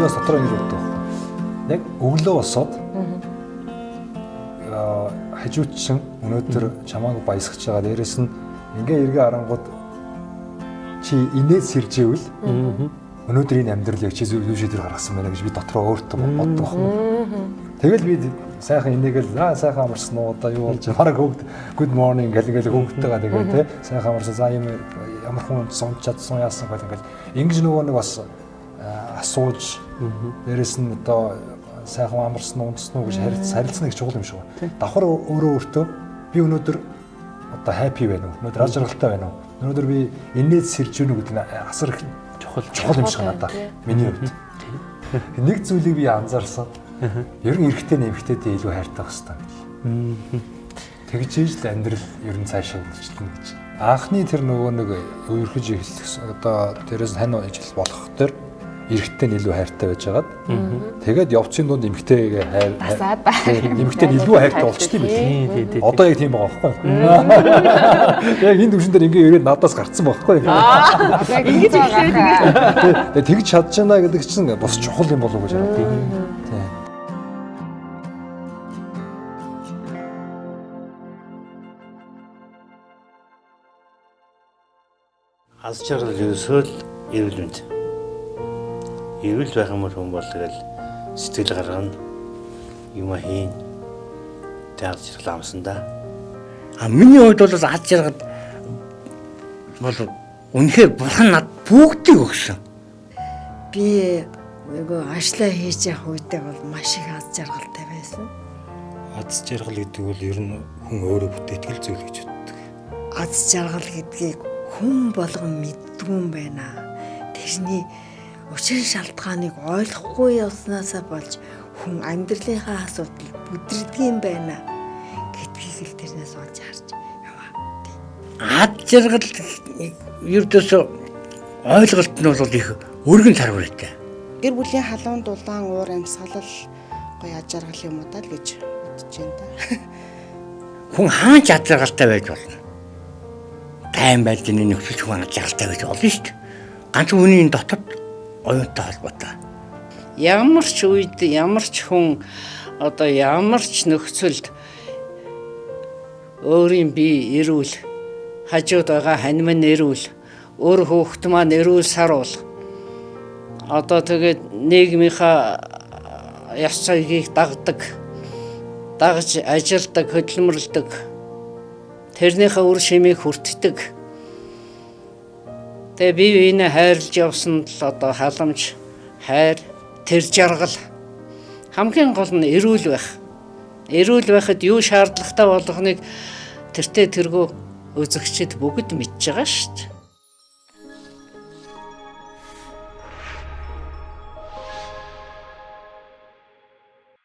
бас дотроо ингэ боддог. Яг өглөө босоод аа хажуучсан өнөөдөр чамааг баясгаж байгаа. Дээрэс нь ингээ эргээ арангууд чи инээд сэржээвэл өнөөдрийн амьдралыг чи зөв шийдвэр гаргасан байна гэж би дотроо өөртөө боддог байна. Тэгэл би сайхан инээгээл аа сайхан амарсан уу? Одоо юу болж бараг хөвгд good morning гэл ингээл хөвгдтэйгаа тэгээ те сайхан амарсан за юм ямар хүн сунч чадсан яасан? гэл ингээл. Ингэж нөгөө нэг бас асууж дээрэс нь одоо сайхан амарсан унтсан уу гэж харилцсан их чухал юм шиг байна. Давхар өөрөө өөртөө би өнөөдөр одоо happy байна уу? Өнөөдөр аз жаргалтай байна уу? Өнөөдөр би инээд сэрж гэнэ гэдэг нь асар их чухал чухал юм шиг надад. Миний хувьд. Нэг зүйлийг би анзаарсан. Ер нь эрэгтэй нэмэгтэйдээ илүү хайртай байх хэрэгтэй. Тэгж ижил амьдрал ер нь цаашаа үргэлжлэнэ гэж. Анхны тэр нөгөө нэг үерхэж эхлэх одоо тэрээс хань ижил болох төр эрэгтэй нь илүү хайртай байж байгаад тэгээд явцын дунд эмэгтэйгээ хайр эмэгтэй нь илүү хайртай болчтой юм байна. Одоо яг тийм байгаа байхгүй. Яг энэ төвшин дээр ингээ ирээд надаас гарцсан байхгүй. Яг ингэж эхлээд тэгээд тэгж чадж байна гэдэг чинь бас чухал юм болов уу гэж боддог. Тийм. Аз жаргал ерөөсөө л эрүүл мэнд. Эрүүл байх юм бол хүн бол тэгэл сэтгэл гаргана юм хийн. Аз жаргал амсан да. А миний хувьд бол аз жаргал бол үнэхээр бурхан над бүгдийг өгсөн. Би нөгөө ашлаа хийж явах үедээ бол маш их аз жаргалтай байсан. Аз жаргал гэдэг бол ер нь хүн өөрөө бүтээтгэл зүйл гэж боддог. Аз жаргал гэдгийг хүн болгон мэддгүй юм байна. Тэрний учир шалтгааныг ойлгохгүй явснаасаа болж хүн амьдралынхаа асуудал бүдрдэг юм байна гэдгийг л тэрнээс олж харж яваа. Аз жаргал ердөөсөө ойлголт нь бол их өргөн тарвартай. Гэр бүлийн халуун дулаан уур амьсгалал гоё аж аргал юм уу даа л гэж бодож байна да. Хүн хаан аз жаргалтай байж болно. Тайм байлдны нөхцөл хүн аз жаргалтай байж болно шүү дээ. Ганц хүний дотор оюунтай холбоотой. Ямар ч үед ямар ч хүн одоо ямар ч нөхцөлд өөрийн бие эрүүл хажууд байгаа хань минь эрүүл өөр хүүхэд маань эрүүл саруул одоо тэгээд нийгмийнхаа яс цагийг дагдаг дагж ажилдаг хөдөлмөрлөдөг тэрнийхээ үр шимийг хүртдэг тэгээ бие биенээ хайрлж явсан л одоо халамж хайр тэр жаргал. Хамгийн гол нь эрүүл байх. Эрүүл байхад юу шаардлагатай болгоныг тэртээ тэргүү үзэгчд бүгд мэдж байгаа шүү дээ